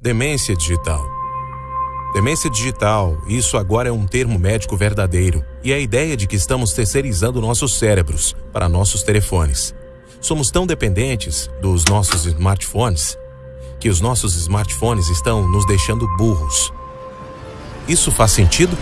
Demência digital. Demência digital, isso agora é um termo médico verdadeiro e é a ideia de que estamos terceirizando nossos cérebros para nossos telefones. Somos tão dependentes dos nossos smartphones que os nossos smartphones estão nos deixando burros. Isso faz sentido?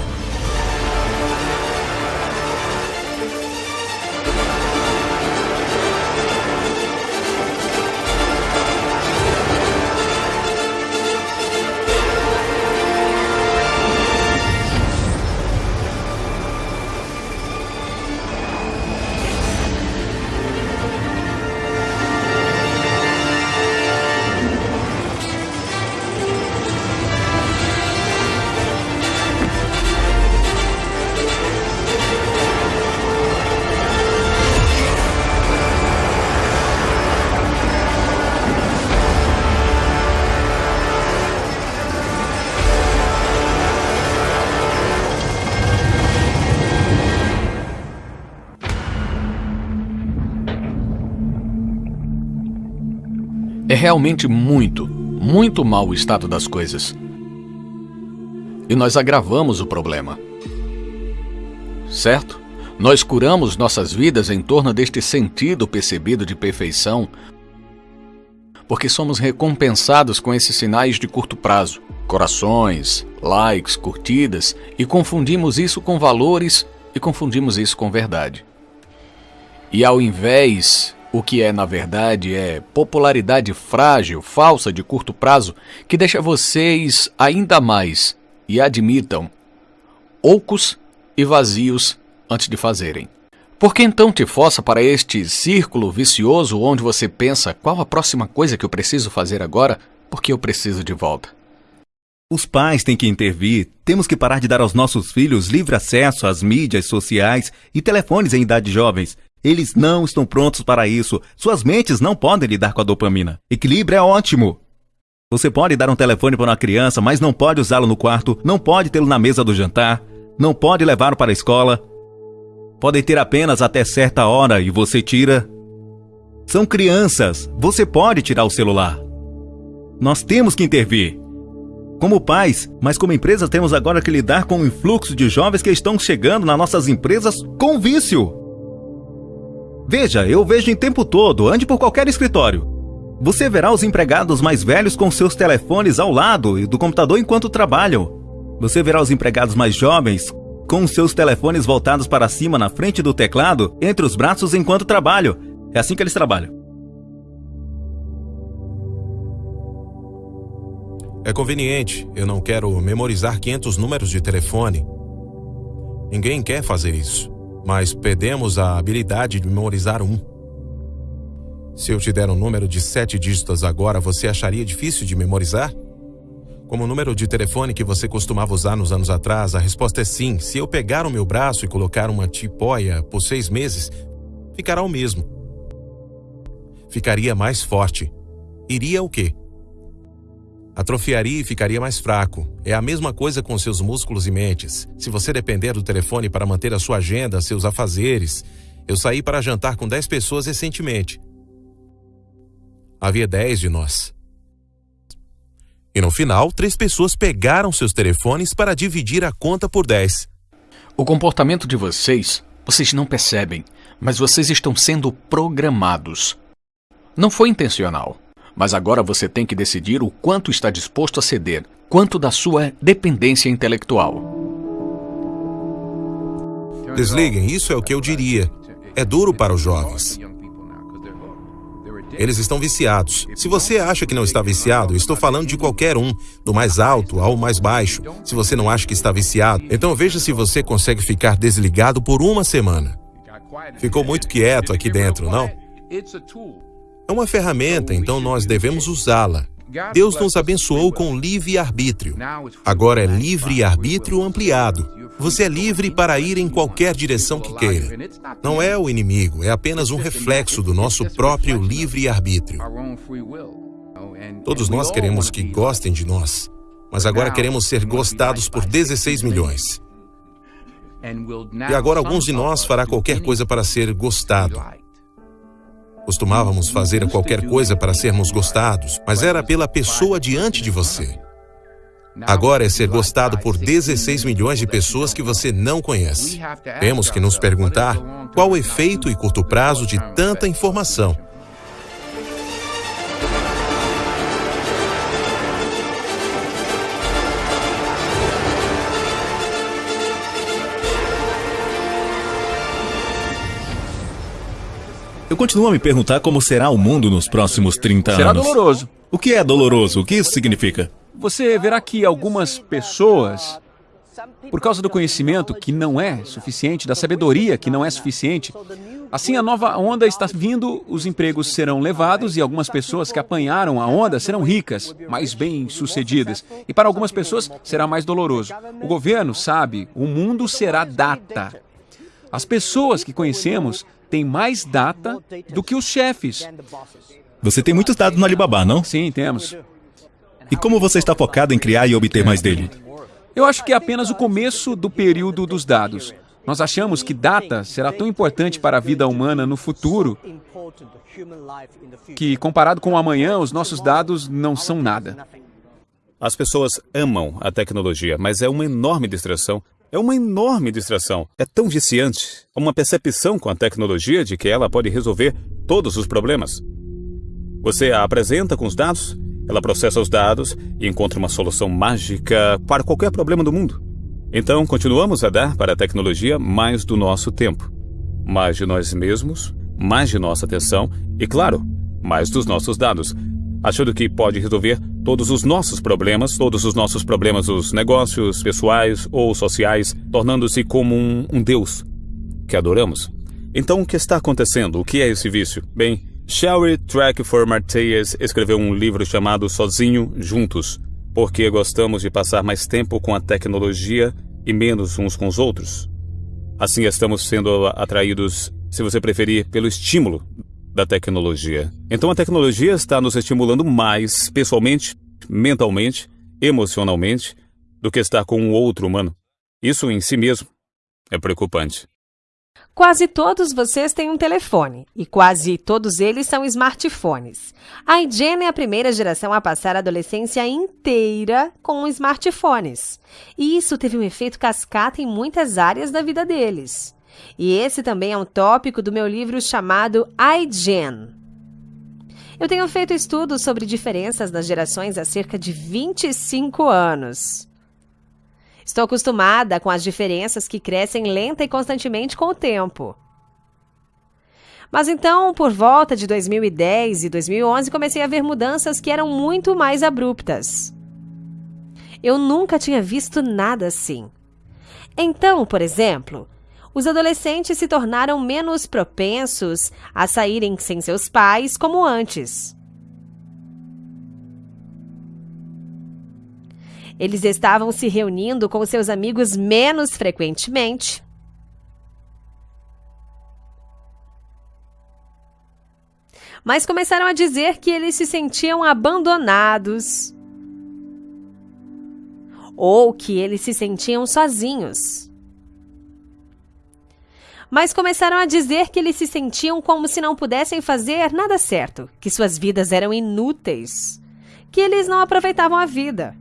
É realmente muito, muito mal o estado das coisas. E nós agravamos o problema. Certo? Nós curamos nossas vidas em torno deste sentido percebido de perfeição, porque somos recompensados com esses sinais de curto prazo, corações, likes, curtidas, e confundimos isso com valores e confundimos isso com verdade. E ao invés o que é, na verdade, é popularidade frágil, falsa, de curto prazo, que deixa vocês ainda mais, e admitam, ocos e vazios antes de fazerem. Por que então te força para este círculo vicioso onde você pensa qual a próxima coisa que eu preciso fazer agora porque eu preciso de volta? Os pais têm que intervir. Temos que parar de dar aos nossos filhos livre acesso às mídias sociais e telefones em idade jovens. Eles não estão prontos para isso. Suas mentes não podem lidar com a dopamina. Equilíbrio é ótimo. Você pode dar um telefone para uma criança, mas não pode usá-lo no quarto, não pode tê-lo na mesa do jantar, não pode levá-lo para a escola. Podem ter apenas até certa hora e você tira. São crianças. Você pode tirar o celular. Nós temos que intervir. Como pais, mas como empresa temos agora que lidar com o influxo de jovens que estão chegando nas nossas empresas com vício. Veja, eu vejo em tempo todo, ande por qualquer escritório. Você verá os empregados mais velhos com seus telefones ao lado e do computador enquanto trabalham. Você verá os empregados mais jovens com seus telefones voltados para cima na frente do teclado, entre os braços enquanto trabalham. É assim que eles trabalham. É conveniente. Eu não quero memorizar 500 números de telefone. Ninguém quer fazer isso mas perdemos a habilidade de memorizar um. Se eu te der um número de sete dígitos agora, você acharia difícil de memorizar? Como o número de telefone que você costumava usar nos anos atrás, a resposta é sim. Se eu pegar o meu braço e colocar uma tipóia por seis meses, ficará o mesmo. Ficaria mais forte. Iria o quê? Atrofiaria e ficaria mais fraco. É a mesma coisa com seus músculos e mentes. Se você depender do telefone para manter a sua agenda, seus afazeres. Eu saí para jantar com 10 pessoas recentemente. Havia 10 de nós. E no final, três pessoas pegaram seus telefones para dividir a conta por 10. O comportamento de vocês, vocês não percebem, mas vocês estão sendo programados. Não foi intencional. Mas agora você tem que decidir o quanto está disposto a ceder, quanto da sua dependência intelectual. Desliguem, isso é o que eu diria. É duro para os jovens. Eles estão viciados. Se você acha que não está viciado, estou falando de qualquer um, do mais alto ao mais baixo. Se você não acha que está viciado, então veja se você consegue ficar desligado por uma semana. Ficou muito quieto aqui dentro, não? É uma ferramenta, então nós devemos usá-la. Deus nos abençoou com livre-arbítrio. Agora é livre-arbítrio ampliado. Você é livre para ir em qualquer direção que queira. Não é o inimigo, é apenas um reflexo do nosso próprio livre-arbítrio. Todos nós queremos que gostem de nós, mas agora queremos ser gostados por 16 milhões. E agora alguns de nós fará qualquer coisa para ser gostado. Costumávamos fazer qualquer coisa para sermos gostados, mas era pela pessoa diante de você. Agora é ser gostado por 16 milhões de pessoas que você não conhece. Temos que nos perguntar qual o efeito e curto prazo de tanta informação. Eu continuo a me perguntar como será o mundo nos próximos 30 será anos. Será doloroso. O que é doloroso? O que isso significa? Você verá que algumas pessoas, por causa do conhecimento que não é suficiente, da sabedoria que não é suficiente, assim a nova onda está vindo, os empregos serão levados e algumas pessoas que apanharam a onda serão ricas, mais bem-sucedidas. E para algumas pessoas será mais doloroso. O governo sabe, o mundo será data. As pessoas que conhecemos têm mais data do que os chefes. Você tem muitos dados no Alibaba, não? Sim, temos. E como você está focado em criar e obter mais dele? Eu acho que é apenas o começo do período dos dados. Nós achamos que data será tão importante para a vida humana no futuro que, comparado com o amanhã, os nossos dados não são nada. As pessoas amam a tecnologia, mas é uma enorme distração. É uma enorme distração. É tão viciante. Uma percepção com a tecnologia de que ela pode resolver todos os problemas. Você a apresenta com os dados ela processa os dados e encontra uma solução mágica para qualquer problema do mundo. Então, continuamos a dar para a tecnologia mais do nosso tempo, mais de nós mesmos, mais de nossa atenção e, claro, mais dos nossos dados, achando que pode resolver todos os nossos problemas, todos os nossos problemas dos negócios, pessoais ou sociais, tornando-se como um, um Deus que adoramos. Então, o que está acontecendo? O que é esse vício? Bem, Sherry Trackford Marteyes escreveu um livro chamado Sozinho Juntos, porque gostamos de passar mais tempo com a tecnologia e menos uns com os outros. Assim estamos sendo atraídos, se você preferir, pelo estímulo da tecnologia. Então a tecnologia está nos estimulando mais pessoalmente, mentalmente, emocionalmente, do que estar com um outro humano. Isso em si mesmo é preocupante. Quase todos vocês têm um telefone e quase todos eles são smartphones. A iGen é a primeira geração a passar a adolescência inteira com smartphones. E isso teve um efeito cascata em muitas áreas da vida deles. E esse também é um tópico do meu livro chamado iGen. Eu tenho feito estudos sobre diferenças das gerações há cerca de 25 anos. Estou acostumada com as diferenças que crescem lenta e constantemente com o tempo. Mas então, por volta de 2010 e 2011, comecei a ver mudanças que eram muito mais abruptas. Eu nunca tinha visto nada assim. Então, por exemplo, os adolescentes se tornaram menos propensos a saírem sem seus pais como antes. Eles estavam se reunindo com seus amigos menos frequentemente. Mas começaram a dizer que eles se sentiam abandonados ou que eles se sentiam sozinhos. Mas começaram a dizer que eles se sentiam como se não pudessem fazer nada certo, que suas vidas eram inúteis, que eles não aproveitavam a vida.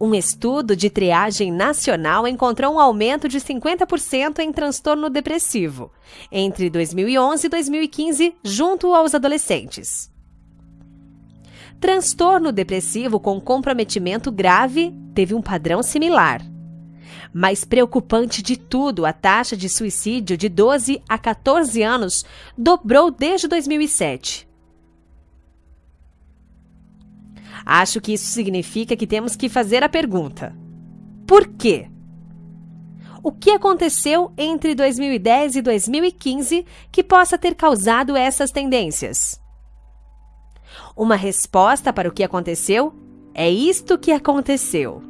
Um estudo de triagem nacional encontrou um aumento de 50% em transtorno depressivo entre 2011 e 2015 junto aos adolescentes. Transtorno depressivo com comprometimento grave teve um padrão similar. Mais preocupante de tudo, a taxa de suicídio de 12 a 14 anos dobrou desde 2007. Acho que isso significa que temos que fazer a pergunta: por quê? O que aconteceu entre 2010 e 2015 que possa ter causado essas tendências? Uma resposta para o que aconteceu é isto que aconteceu.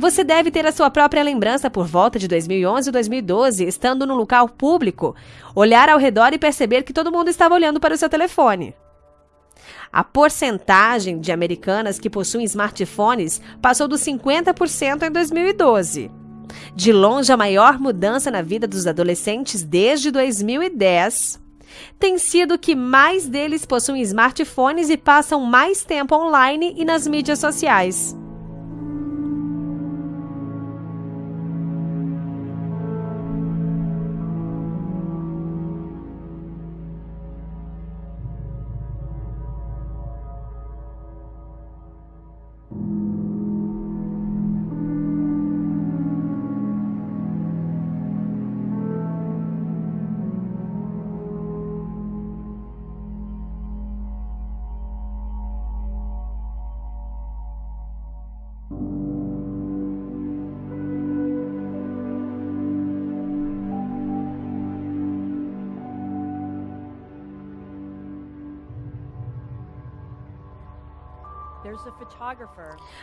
Você deve ter a sua própria lembrança por volta de 2011 ou 2012, estando no local público, olhar ao redor e perceber que todo mundo estava olhando para o seu telefone. A porcentagem de americanas que possuem smartphones passou dos 50% em 2012. De longe, a maior mudança na vida dos adolescentes desde 2010 tem sido que mais deles possuem smartphones e passam mais tempo online e nas mídias sociais.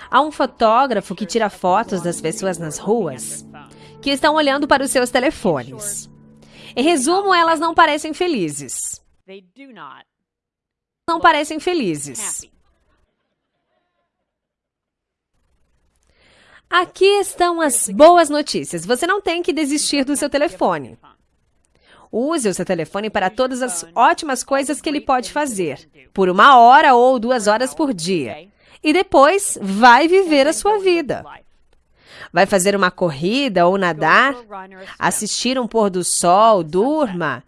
Há um fotógrafo que tira fotos das pessoas nas ruas que estão olhando para os seus telefones. Em resumo, elas não parecem felizes. Não parecem felizes. Aqui estão as boas notícias. Você não tem que desistir do seu telefone. Use o seu telefone para todas as ótimas coisas que ele pode fazer, por uma hora ou duas horas por dia e depois vai viver a sua vida. Vai fazer uma corrida ou nadar, assistir um pôr do sol, durma.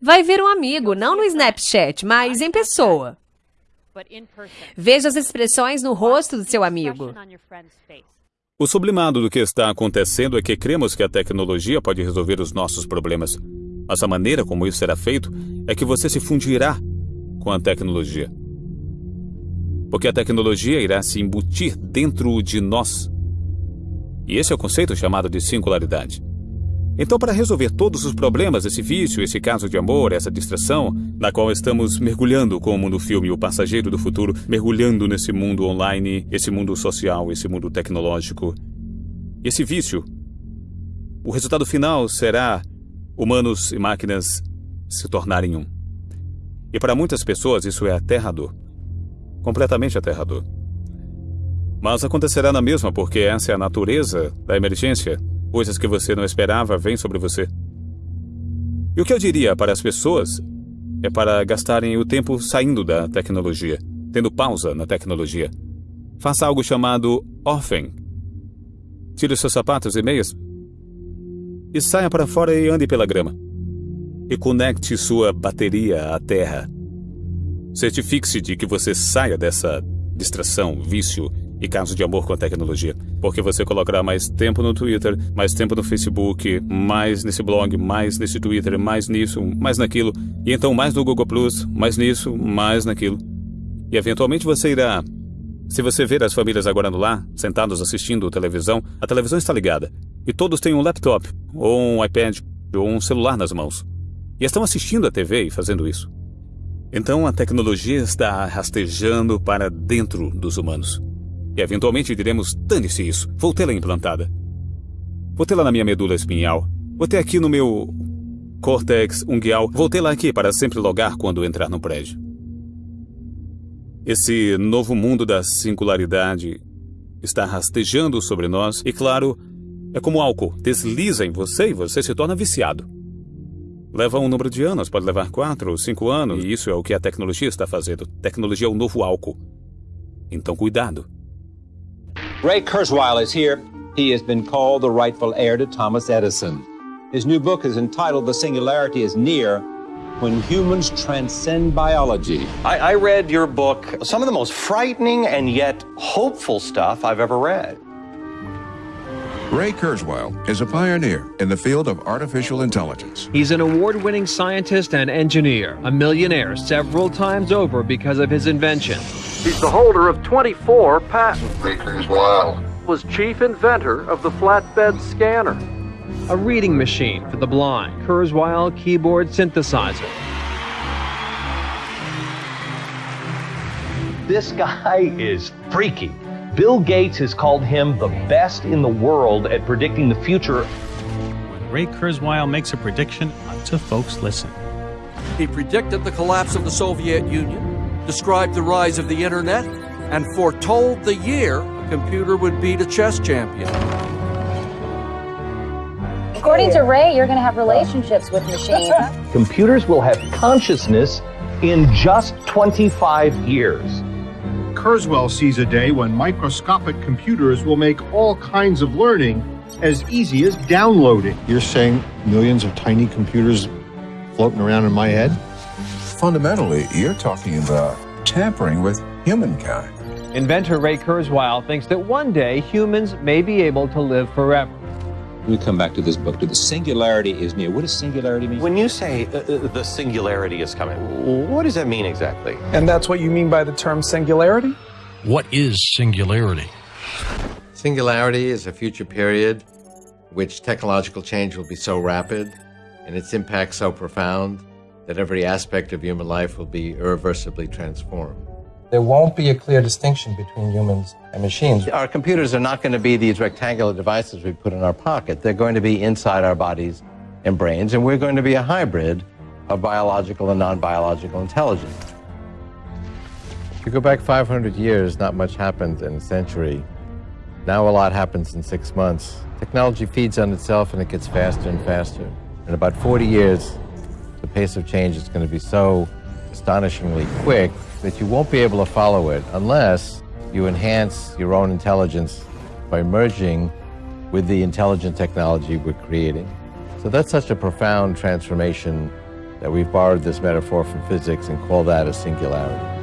Vai ver um amigo, não no Snapchat, mas em pessoa. Veja as expressões no rosto do seu amigo. O sublimado do que está acontecendo é que cremos que a tecnologia pode resolver os nossos problemas. Mas a maneira como isso será feito é que você se fundirá com a tecnologia porque a tecnologia irá se embutir dentro de nós. E esse é o conceito chamado de singularidade. Então, para resolver todos os problemas, esse vício, esse caso de amor, essa distração, na qual estamos mergulhando como no filme O Passageiro do Futuro, mergulhando nesse mundo online, esse mundo social, esse mundo tecnológico, esse vício, o resultado final será humanos e máquinas se tornarem um. E para muitas pessoas isso é aterrador completamente aterrador. Mas acontecerá na mesma porque essa é a natureza da emergência. Coisas que você não esperava vêm sobre você. E o que eu diria para as pessoas é para gastarem o tempo saindo da tecnologia, tendo pausa na tecnologia. Faça algo chamado offing. Tire seus sapatos e meias e saia para fora e ande pela grama. E conecte sua bateria à terra. Certifique-se de que você saia dessa distração, vício e caso de amor com a tecnologia, porque você colocará mais tempo no Twitter, mais tempo no Facebook, mais nesse blog, mais nesse Twitter, mais nisso, mais naquilo, e então mais no Google Plus, mais nisso, mais naquilo. E eventualmente você irá. Se você ver as famílias agora no lar, sentados assistindo televisão, a televisão está ligada, e todos têm um laptop, ou um iPad, ou um celular nas mãos. E estão assistindo a TV e fazendo isso. Então a tecnologia está rastejando para dentro dos humanos. E eventualmente diremos: dane-se isso, vou tê-la implantada. Vou tê-la na minha medula espinhal. Vou ter aqui no meu córtex unguial. Vou tê-la aqui para sempre logar quando entrar no prédio. Esse novo mundo da singularidade está rastejando sobre nós e, claro, é como álcool, desliza em você e você se torna viciado. Leva um número de anos, pode levar quatro ou cinco anos, e isso é o que a tecnologia está fazendo. Tecnologia é o novo álcool. Então, cuidado. Ray Kurzweil is here. He has been called the rightful heir to Thomas Edison. His new book is entitled The Singularity is Near When Humans Transcend Biology. I, I read your book, some of the most frightening and yet hopeful stuff I've ever read. Ray Kurzweil is a pioneer in the field of artificial intelligence. He's an award winning scientist and engineer, a millionaire several times over because of his invention. He's the holder of 24 patents. Ray Kurzweil was chief inventor of the flatbed scanner, a reading machine for the blind, Kurzweil keyboard synthesizer. This guy is freaky. Bill Gates has called him the best in the world at predicting the future. When Ray Kurzweil makes a prediction, lots of folks listen. He predicted the collapse of the Soviet Union, described the rise of the internet, and foretold the year a computer would beat a chess champion. According to Ray, you're going to have relationships with machines. Computers will have consciousness in just 25 years. Kurzweil sees a day when microscopic computers will make all kinds of learning as easy as downloading. You're saying millions of tiny computers floating around in my head? Fundamentally, you're talking about tampering with humankind. Inventor Ray Kurzweil thinks that one day humans may be able to live forever. We come back to this book. To the singularity is near. What does singularity mean? When you say uh, uh, the singularity is coming, what does that mean exactly? And that's what you mean by the term singularity? What is singularity? Singularity is a future period which technological change will be so rapid and its impact so profound that every aspect of human life will be irreversibly transformed. There won't be a clear distinction between humans and machines. Our computers are not going to be these rectangular devices we put in our pocket. They're going to be inside our bodies and brains, and we're going to be a hybrid of biological and non-biological intelligence. If you go back 500 years, not much happened in a century. Now a lot happens in six months. Technology feeds on itself and it gets faster and faster. In about 40 years, the pace of change is going to be so astonishingly quick that you won't be able to follow it unless you enhance your own intelligence by merging with the intelligent technology we're creating. So that's such a profound transformation that we've borrowed this metaphor from physics and call that a singularity.